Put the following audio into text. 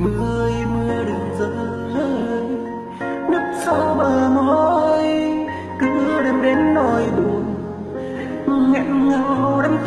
mưa ơi mưa đừng rơi nấp sau bờ môi, cứ đêm đến nỗi buồn, nghẹn ngào đắm